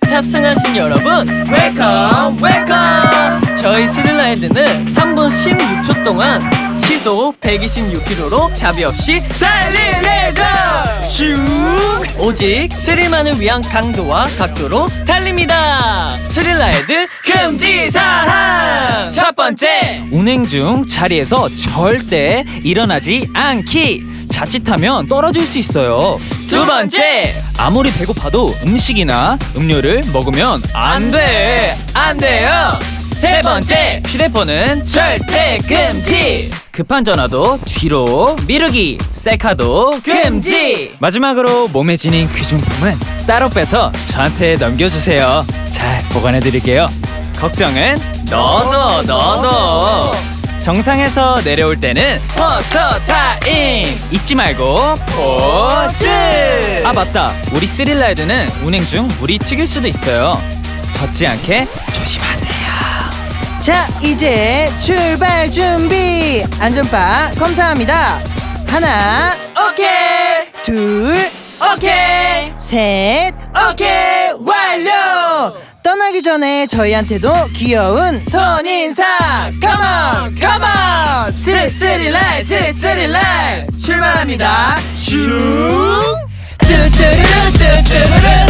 탑승하신 여러분 welcome welcome 저희 thrill ride는 3분 16초 동안 시속 126km로 자비 없이 예정 슈 오직 스릴만을 위한 강도와 각도로 달립니다. thrill ride 금지사항! 첫 번째! 운행 중 자리에서 절대 일어나지 않기. 자칫하면 떨어질 수 있어요. 두 번째 아무리 배고파도 음식이나 음료를 먹으면 안 돼. 안 돼요 세 번째 휴대폰은 절대 금지. 급한 전화도 뒤로 미루기. 셀카도 금지. 마지막으로 몸에 지닌 그 중품은 따로 빼서 저한테 넘겨주세요. 잘 보관해 드릴게요. 걱정은 너도 너도. 정상에서 내려올 때는 포토 타임 잊지 말고 포즈. 아 맞다. 우리 thrill ride는 운행 중 물이 튀길 수도 있어요. 젖지 않게 조심하세요. 자 이제 출발 준비! 안전바 검사합니다. 하나 오케이! 둘 오케이! 셋 오케이! 완료! 떠나기 전에 저희한테도 귀여운 손인사! come on come on 스르스리라이 스르스리라이. 출발합니다. 슝 뚜뚜루뚜뚜루루.